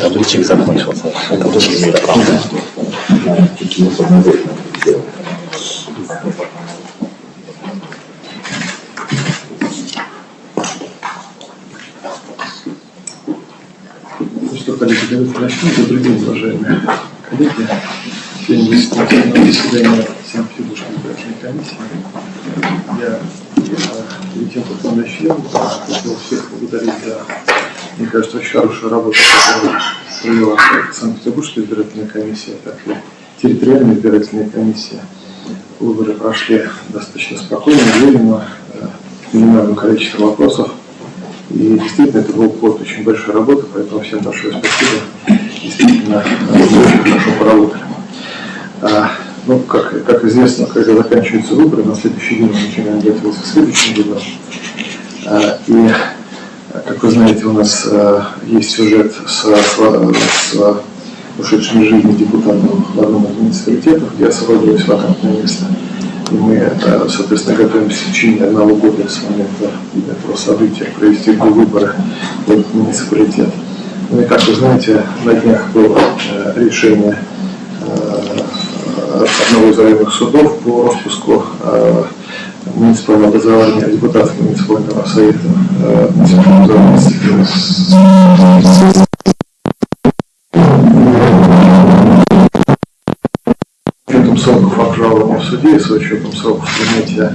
Табличек закончился. Это тоже имеет Ну что, коллеги, давайте начнем. Добрый день, уважаемые коллеги. Сегодня заседание заседание Санкт-Петербургской избирательной комиссии. Я э, перед тем, как мы начнем, хотел всех благодарить за, мне кажется, очень хорошую работу, которую провела Санкт-Петербургская избирательная комиссия, так и территориальная избирательная комиссия. Выборы прошли достаточно спокойно, уверенно, э, минимальное количество вопросов. И действительно, это был год очень большой работы, поэтому всем большое спасибо. Действительно, очень хорошо поработали. А, ну, как, как известно, когда заканчиваются выборы, на следующий день мы начинаем готовиться к следующим выборам. А, и, как вы знаете, у нас а, есть сюжет с, с, с ушедшим из жизни депутатом в одном из муниципалитетов, где освободилось вакантное место. Мы, а, соответственно, готовимся в течение одного года с момента этого события провести выборы в муниципалитет. Ну и, как вы знаете, на днях было э, решение э, одного из районных судов по распуску э, муниципального образования депутатов муниципального совета э, муниципального образования. Сроков обжалования в суде и с учетом сроков принятия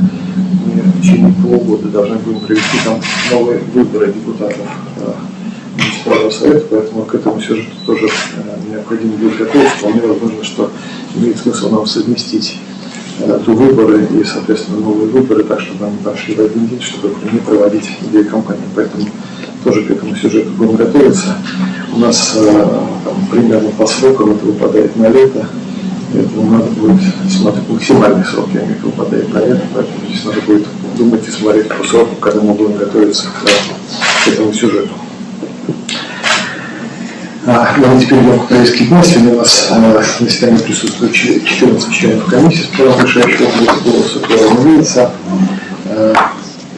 мы в течение полугода должны будем провести там новые выборы депутатов э, муниципального совета, поэтому к этому сюжету тоже э, необходимо будет готовиться. Вполне возможно, что имеет смысл нам совместить э, до выборы и, соответственно, новые выборы, так, чтобы они прошли в один день, чтобы не проводить две кампании. Поэтому тоже к этому сюжету будем готовиться. У нас э, там, примерно по срокам это выпадает на лето, поэтому надо будет смотреть максимальный срок, я имею в виду, выпадает на лето, поэтому здесь надо будет думать и смотреть по сроку, когда мы будем готовиться к, к этому сюжету. А, ну, а теперь идем к дня. Сегодня у нас а, на заседании присутствует 14 членов комиссии с решающего голоса, которая имеется. А,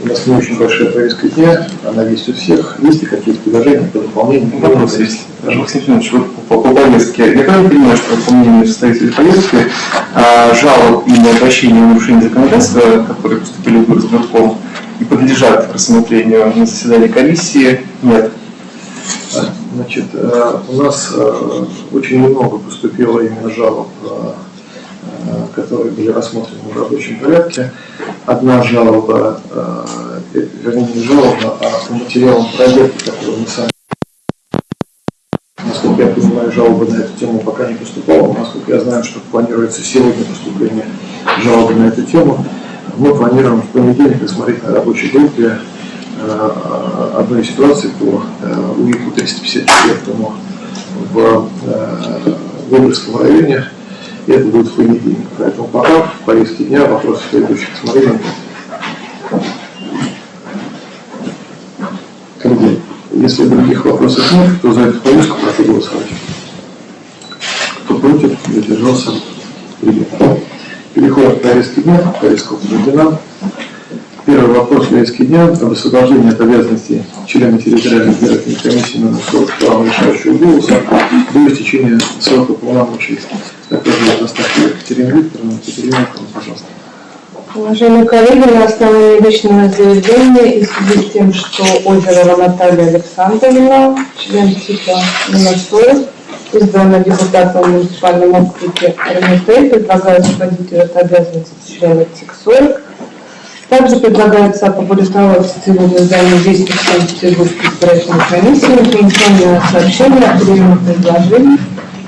у нас не очень большая повестка дня, она есть у всех. Есть ли какие-то предложения по дополнению? Вопрос есть. Максим Семенович, вот по, по повестке. Я правильно понимаю, что по мнению составителей повестки, а, жалоб и обращения о нарушении законодательства, которые поступили в избирком и подлежат рассмотрению на заседании комиссии, нет? Значит, э, у нас э, очень много поступило именно жалоб, э, которые были рассмотрены в рабочем порядке. Одна жалоба, вернее не жалоба, а по материалам проверки, которые мы сами Насколько я понимаю, жалобы на эту тему пока не поступало. Насколько я знаю, что планируется сегодня поступление жалобы на эту тему. Мы планируем в понедельник рассмотреть на рабочей группе Э, одной ситуации по э, УИКу 354 в э, Выборгском районе. И это будет в понедельник. Поэтому пока в повестке дня вопросов следующих смотрели нет. Если других вопросов нет, то за эту повестку прошу голосовать. Кто против, задержался, принято. Переходим к повестке дня. Повестка утверждена. Первый вопрос повестки дня об освобождении от обязанностей члена территориальной избирательной комиссии номер 40 права решающего голоса до истечения срока полномочий. Также Астахова Екатерина Викторовна. Екатерина пожалуйста. Уважаемые коллеги, на основании личного заявления и в связи с тем, что Озерова Наталья Александровна, член номер 40, избрана депутатом в муниципальном округе РМТ, предлагаю освободить от обязанностей члена ТИК-40 также предлагается опубликовать в цивильном издании «Вестник Санкт-Петербургской избирательной комиссии» информационное сообщение о приемах предложений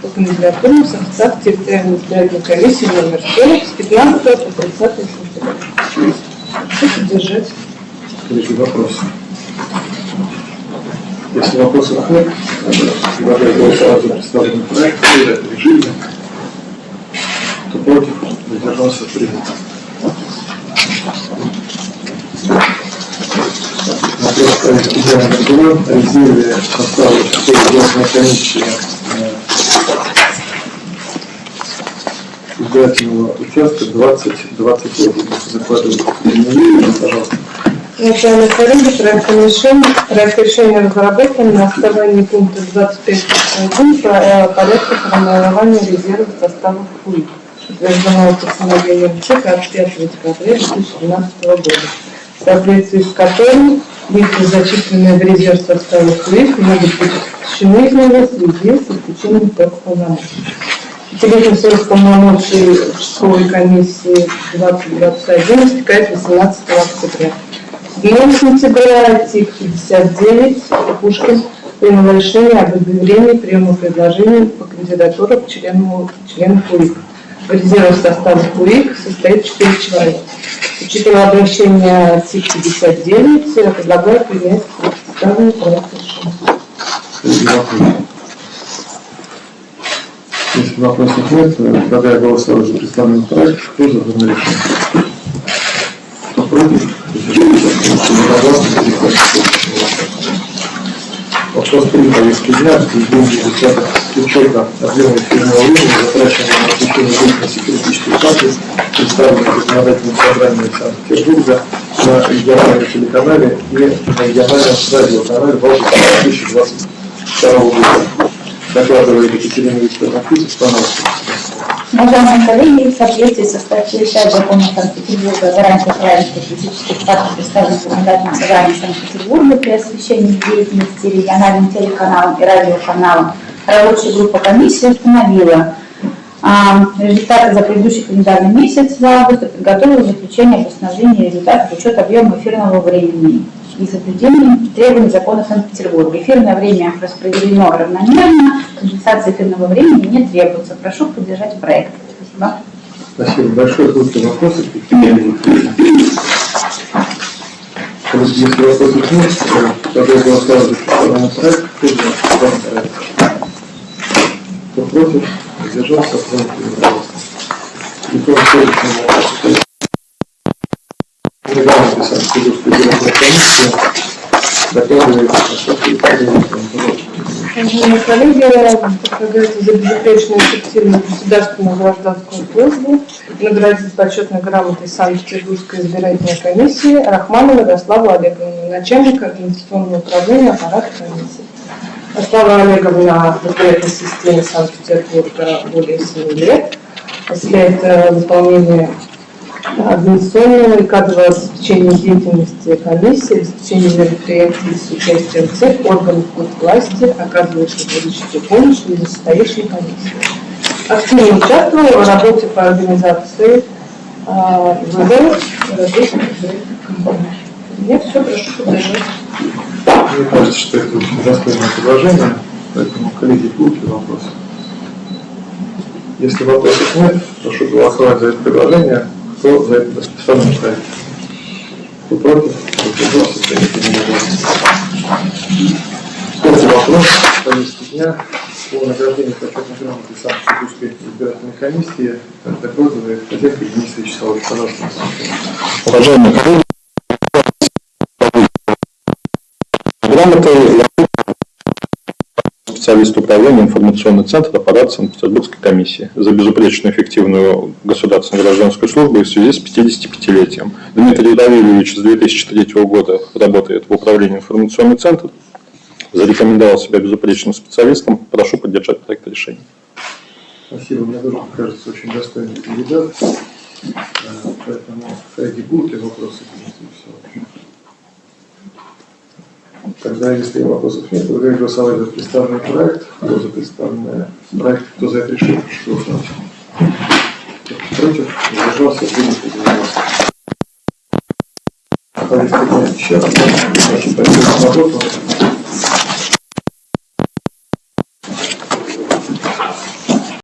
по кандидатурам в состав территориальной избирательной комиссии номер 40 с 15 по 30 сентября. Поддержать. Следующий вопрос. Если вопросов нет, предлагаю голосовать за представленный проект в режиме. Кто против, задержался принято. Вопрос проекта «Идеальный договор» о резерве состава 4 комиссии избирательного участка 2021. Закладываю. Пожалуйста. Начальный коллеги, проект решения, проект решения разработан на основании пункта 25.1 про- э, порядка формирования резерва состава ФУИ, утвержденного постановлением ЦИК от 5 декабря 2012 года, в соответствии с которым лица, зачисленные в резерв состава ФУИ, могут быть исключены из него в связи с исключением полномочий. Пятилетний срок полномочий школы комиссии 2021 истекает 18 октября. 9 сентября ТИК 59 Пушкин принял решение об объявлении приема предложений по кандидатурам к члену, КУИК. В резерве состава КУИК состоит 4 человека. Учитывая обращение ТИК 59, я предлагаю принять представленный проект решения. Если вопросов нет, то предлагаю голосовать за представленный проект. Кто за данное решение? Кто против? Вопрос три повестки дня. Изменение результатов учета объема эфирного времени, затраченного на освещение деятельности критической партии, представленной законодательным собранием Санкт-Петербурга на региональном телеканале и на региональном радиоканале в августе 2022 года. Докладывает Екатерина Викторовна пожалуйста. Уважаемые коллеги, в соответствии со статьей 5 закона Санкт-Петербурга о гарантии правильности политических партий, представленных законодательным собранием Санкт-Петербурга при освещении деятельности региональным телеканалом и радиоканалом, рабочая группа комиссии установила а, результаты за предыдущий календарный месяц за август подготовила заключение об установлении результатов учета объема эфирного времени и соблюдении требований закона Санкт-Петербурга. Эфирное время распределено равномерно, компенсации эфирного времени не требуется. Прошу поддержать проект. Спасибо. Спасибо большое. Будут ли вопросы? Если вопросов нет, то я за представленный проект. Кто против? Следующему вопросу. Регламент комиссии докладывает Ашоту Екатерине Викторовне. Уважаемые коллеги, предлагается за безупречную эффективную государственную гражданскую службу наградить почетной грамотой Санкт-Петербургской избирательной комиссии Рахманову Ярославу Олеговну, начальника организационного управления аппарата комиссии. Ярослава Олеговна в избирательной системе Санкт-Петербурга более 7 лет, осуществляет э, выполнение организационного и кадрового обеспечения деятельности комиссии, обеспечения мероприятий с участием всех органов власти, оказывающих политическую помощь и состоящей комиссии. Активно участвовала в работе по организации а, выборов различных. Нет, все, прошу поддержать. Мне кажется, что это очень достойное предложение, поэтому, коллеги, будут ли вопросы? Если вопросов нет, прошу голосовать за это предложение. Кто за это представленный проект? Кто против? Единогласно. Третий вопрос повестки дня по награждению почетной грамоты Санкт-Петербургской избирательной комиссии докладывает хозяйка Денис Вячеславович. Пожалуйста. Уважаемые коллеги, грамотой специалист управления информационный центр аппарата Санкт-Петербургской комиссии за безупречную эффективную государственную гражданскую службу в связи с 55-летием. Дмитрий Равильевич с 2003 года работает в управлении информационный центр, зарекомендовал себя безупречным специалистом. Прошу поддержать проект решения. Спасибо, мне тоже кажется очень достойный кандидат. Э, Поэтому, будут ли вопросы Вячеславовичу? Тогда, если вопросов нет, предлагаю голосовать за представленный проект. Кто за представленный проект, кто за это голосовать. Кто Против, воздержался, принято единогласно. Повестка дня еще раз. Очень спасибо за.